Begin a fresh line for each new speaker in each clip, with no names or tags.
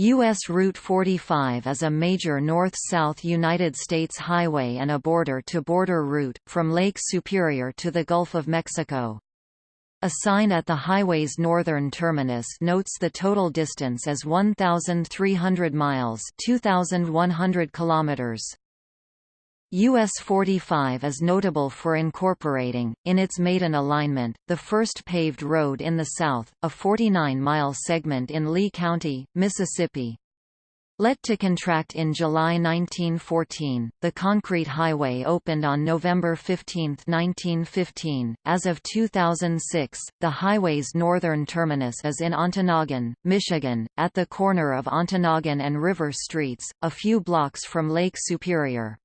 U.S. Route 45 is a major north-south United States highway and a border-to-border -border route, from Lake Superior to the Gulf of Mexico. A sign at the highway's northern terminus notes the total distance as 1,300 miles 2,100 kilometers. US 45 is notable for incorporating, in its maiden alignment, the first paved road in the South, a 49-mile segment in Lee County, Mississippi. Let to contract in July 1914, the concrete highway opened on November 15, 1915. As of 2006, the highway's northern terminus is in Ontonagon, Michigan, at the corner of Ontonagon and River Streets, a few blocks from Lake Superior.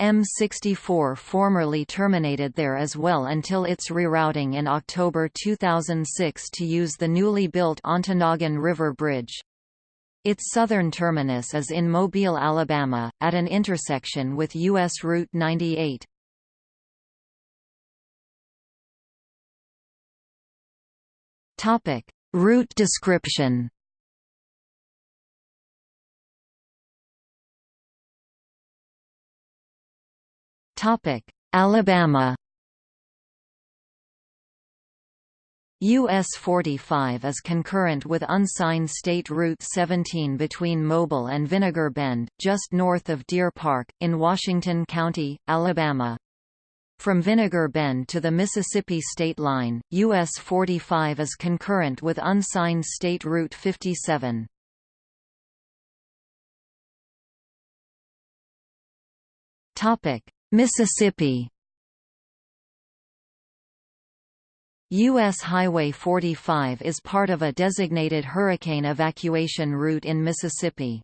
M64 formerly terminated there as well until its rerouting in October 2006 to use the newly built Ontonagon River Bridge. Its southern terminus is in Mobile, Alabama, at an intersection with U.S. Route 98. Route description Alabama. US 45 is concurrent with unsigned State Route 17 between Mobile and Vinegar Bend, just north of Deer Park, in Washington County, Alabama. From Vinegar Bend to the Mississippi state line, US 45 is concurrent with unsigned State Route 57. Topic: Mississippi U.S. Highway 45 is part of a designated hurricane evacuation route in Mississippi.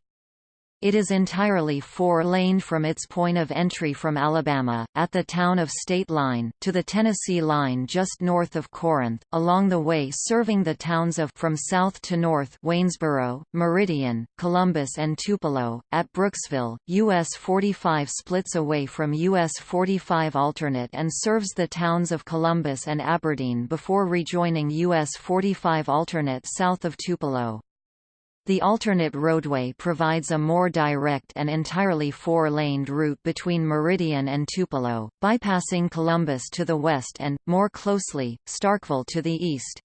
It is entirely four-lane from its point of entry from Alabama, at the town of State Line, to the Tennessee Line just north of Corinth, along the way serving the towns of from south to north Waynesboro, Meridian, Columbus and Tupelo. At Brooksville, US 45 splits away from US 45 alternate and serves the towns of Columbus and Aberdeen before rejoining US 45 alternate south of Tupelo. The alternate roadway provides a more direct and entirely four-laned route between Meridian and Tupelo, bypassing Columbus to the west and, more closely, Starkville to the east.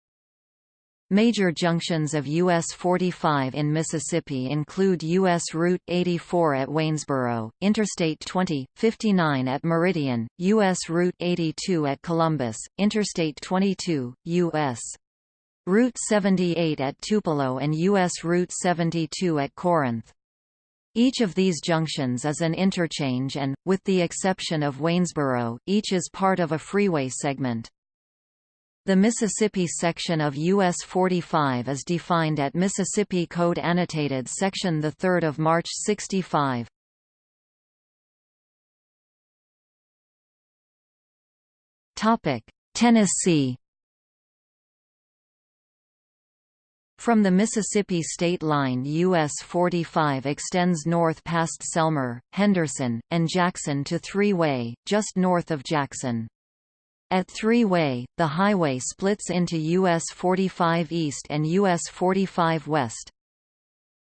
Major junctions of US 45 in Mississippi include US Route 84 at Waynesboro, Interstate 20, 59 at Meridian, US Route 82 at Columbus, Interstate 22, US Route 78 at Tupelo and U.S. Route 72 at Corinth. Each of these junctions is an interchange and, with the exception of Waynesboro, each is part of a freeway segment. The Mississippi section of US 45 is defined at Mississippi Code Annotated Section 3 of March 65. Tennessee From the Mississippi state line US 45 extends north past Selmer, Henderson, and Jackson to Three Way, just north of Jackson. At Three Way, the highway splits into US 45 East and US 45 West.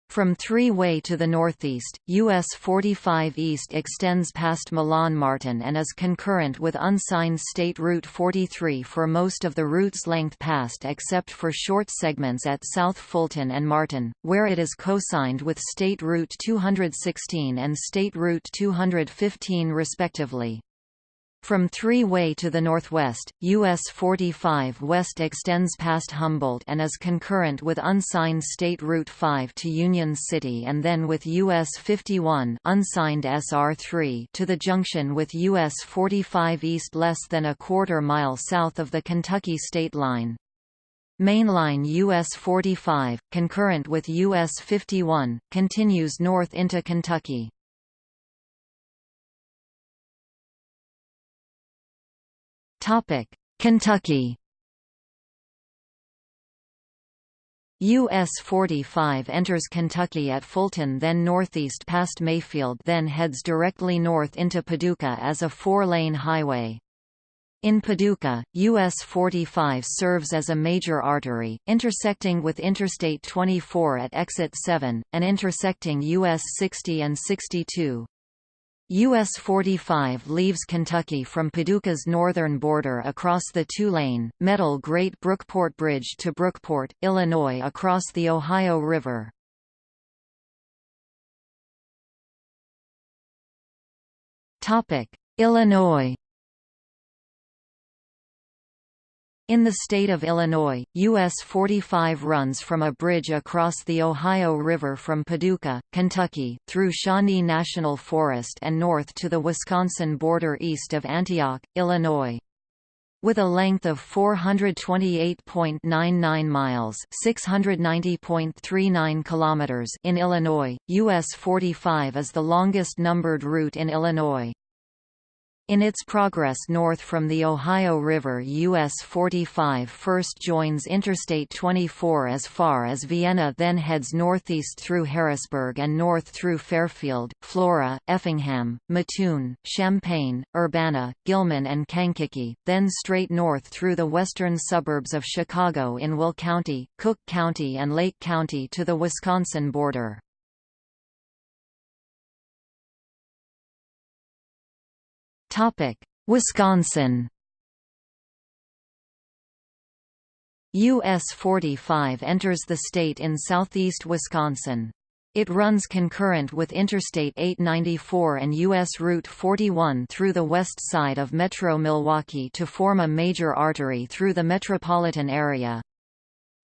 From Three-Way to the northeast, US 45 East extends past Milan Martin and is concurrent with unsigned State Route 43 for most of the route's length past except for short segments at South Fulton and Martin, where it is co-signed with State Route 216 and State Route 215 respectively. From Three-Way to the northwest, US 45 West extends past Humboldt and is concurrent with unsigned State Route 5 to Union City and then with US 51 unsigned SR3 to the junction with US 45 East less than a quarter mile south of the Kentucky state line. Mainline US 45, concurrent with US 51, continues north into Kentucky. Kentucky. US 45 enters Kentucky at Fulton then northeast past Mayfield then heads directly north into Paducah as a four-lane highway. In Paducah, US 45 serves as a major artery, intersecting with Interstate 24 at Exit 7, and intersecting US 60 and 62. US 45 leaves Kentucky from Paducah's northern border across the two-lane, metal grate Brookport Bridge to Brookport, Illinois across the Ohio River. Illinois In the state of Illinois, US 45 runs from a bridge across the Ohio River from Paducah, Kentucky, through Shawnee National Forest and north to the Wisconsin border east of Antioch, Illinois. With a length of 428.99 miles (690.39 kilometers) in Illinois, US 45 is the longest numbered route in Illinois. In its progress north from the Ohio River US 45 first joins Interstate 24 as far as Vienna then heads northeast through Harrisburg and north through Fairfield, Flora, Effingham, Mattoon, Champaign, Urbana, Gilman and Kankakee, then straight north through the western suburbs of Chicago in Will County, Cook County and Lake County to the Wisconsin border. Topic: Wisconsin. US 45 enters the state in southeast Wisconsin. It runs concurrent with Interstate 894 and U.S. Route 41 through the west side of Metro Milwaukee to form a major artery through the metropolitan area.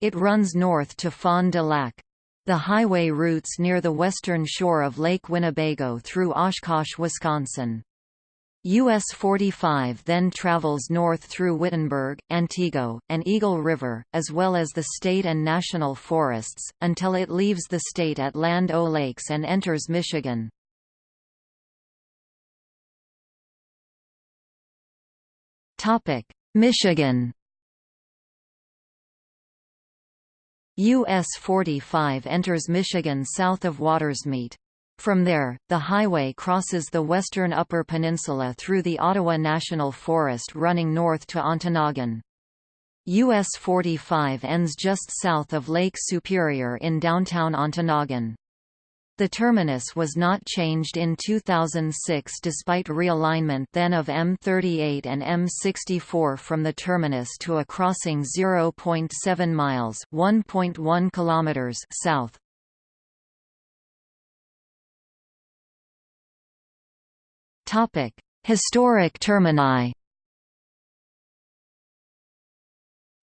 It runs north to Fond du Lac. The highway routes near the western shore of Lake Winnebago through Oshkosh, Wisconsin. US 45 then travels north through Wittenberg, Antigo, and Eagle River, as well as the state and national forests, until it leaves the state at Land O'Lakes and enters Michigan. Michigan US 45 enters Michigan south of Watersmeet. From there, the highway crosses the western Upper Peninsula through the Ottawa National Forest running north to Ontonagon. US 45 ends just south of Lake Superior in downtown Ontonagon. The terminus was not changed in 2006 despite realignment then of M38 and M64 from the terminus to a crossing 0.7 miles (1.1 kilometers) south. Topic: Historic termini.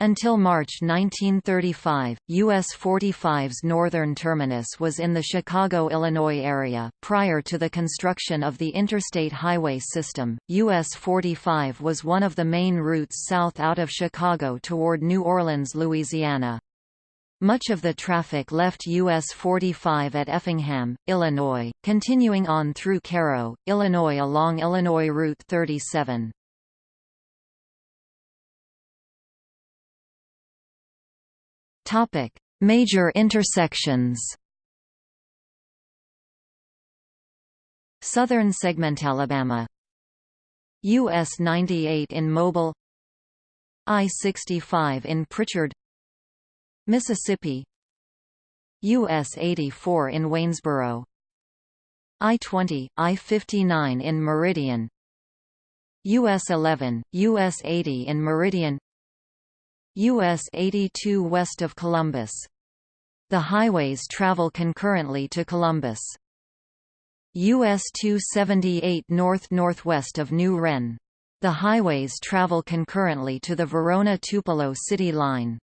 Until March 1935, US 45's northern terminus was in the Chicago, Illinois area. Prior to the construction of the interstate highway system, US 45 was one of the main routes south out of Chicago toward New Orleans, Louisiana. Much of the traffic left US 45 at Effingham, Illinois, continuing on through Cairo, Illinois along Illinois Route 37. Topic: Major intersections. Southern segment Alabama US 98 in Mobile I-65 in Prichard Mississippi US 84 in Waynesboro I-20, I-59 in Meridian US 11, US 80 in Meridian US 82 west of Columbus. The highways travel concurrently to Columbus. US 278 north-northwest of New Wren. The highways travel concurrently to the Verona-Tupelo city line.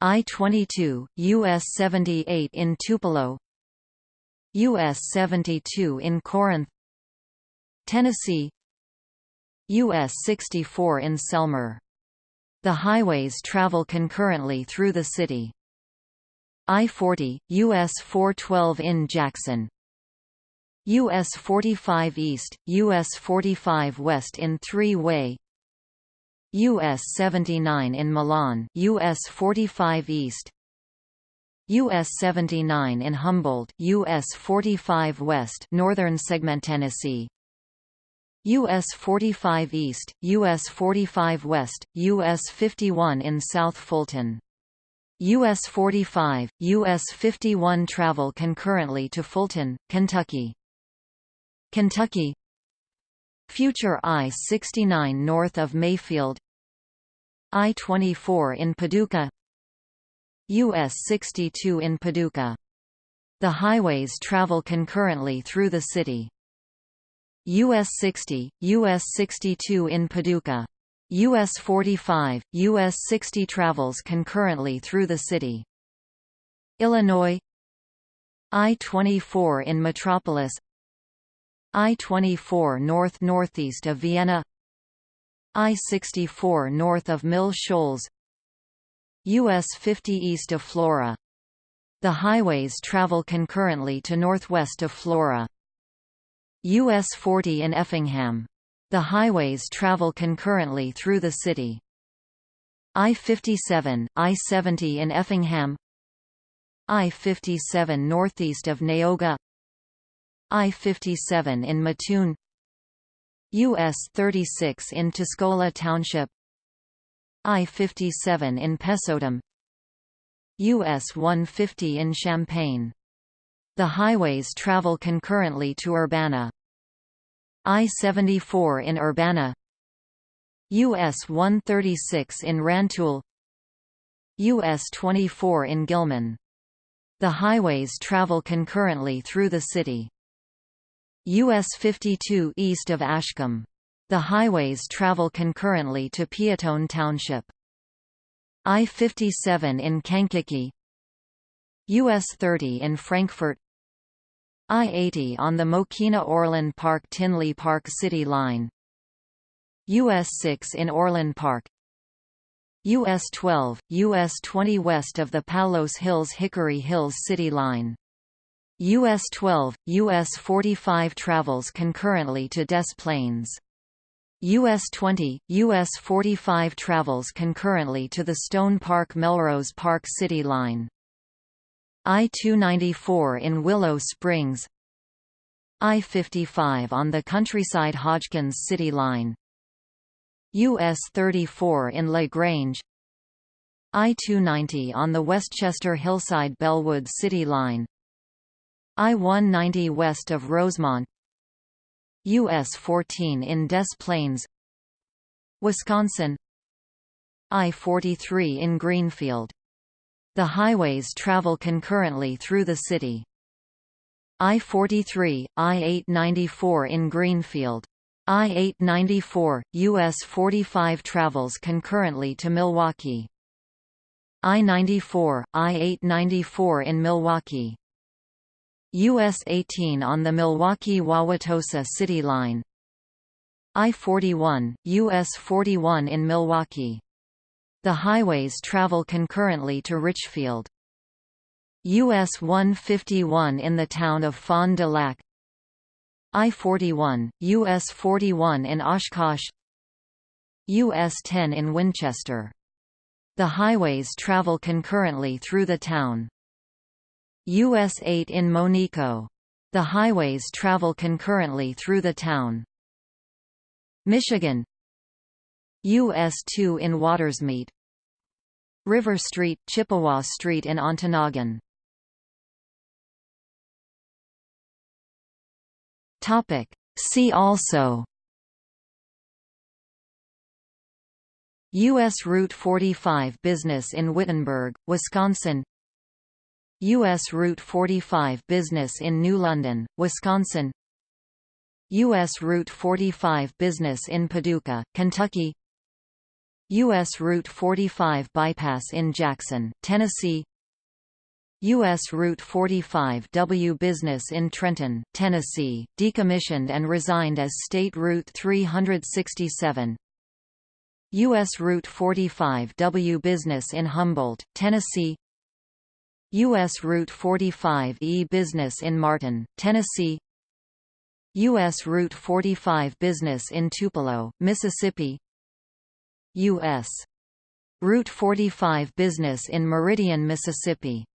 I-22, US 78 in Tupelo US 72 in Corinth Tennessee US 64 in Selmer. The highways travel concurrently through the city. I-40, US 412 in Jackson US 45 East, US 45 West in three-way US 79 in Milan, US 45 East, US 79 in Humboldt, US 45 West, Northern Segment Tennessee. US 45 East, US 45 West, US 51 in South Fulton. US 45, US 51 travel concurrently to Fulton, Kentucky. Kentucky Future I-69 north of Mayfield I-24 in Paducah US 62 in Paducah. The highways travel concurrently through the city. US 60, US 62 in Paducah. US 45, US 60 travels concurrently through the city. Illinois I-24 in Metropolis I-24 north-northeast of Vienna I-64 north of Mill Shoals US 50 east of Flora. The highways travel concurrently to northwest of Flora. US 40 in Effingham. The highways travel concurrently through the city. I-57, I-70 in Effingham I-57 northeast of Neoga I-57 in Mattoon US 36 in Tuscola Township I-57 in Pesotum US 150 in Champaign the highways travel concurrently to Urbana. I-74 in Urbana US 136 in Rantoul US 24 in Gilman. The highways travel concurrently through the city. US 52 east of Ashkum. The highways travel concurrently to Peotone Township. I-57 in Kankakee. US 30 in Frankfort. I-80 on the Mokena-Orland Park-Tinley Park City Line. US 6 in Orland Park. US 12, US 20 west of the Palos Hills Hickory Hills City Line US 12, US 45 travels concurrently to Des Plaines. US 20, US 45 travels concurrently to the Stone Park Melrose Park City Line. I-294 in Willow Springs I-55 on the Countryside Hodgkins City Line US 34 in La Grange I-290 on the Westchester Hillside Bellwood City Line I-190 west of Rosemont US 14 in Des Plaines Wisconsin I-43 in Greenfield the highways travel concurrently through the city. I-43, I-894 in Greenfield. I-894, US 45 travels concurrently to Milwaukee. I-94, I-894 in Milwaukee. US 18 on the Milwaukee-Wauwatosa City Line. I-41, US 41 in Milwaukee. The highways travel concurrently to Richfield. US 151 in the town of Fond du Lac I-41, US 41 in Oshkosh US 10 in Winchester. The highways travel concurrently through the town. US 8 in Monico. The highways travel concurrently through the town. Michigan US 2 in Watersmeet River Street, Chippewa Street in Ontonagon. Topic. See also U.S. Route 45 Business in Wittenberg, Wisconsin U.S. Route 45 Business in New London, Wisconsin U.S. Route 45 Business in Paducah, Kentucky U.S. Route 45 bypass in Jackson, Tennessee U.S. Route 45 W business in Trenton, Tennessee, decommissioned and resigned as State Route 367 U.S. Route 45 W business in Humboldt, Tennessee U.S. Route 45 E business in Martin, Tennessee U.S. Route 45 business in Tupelo, Mississippi U.S. Route 45 business in Meridian, Mississippi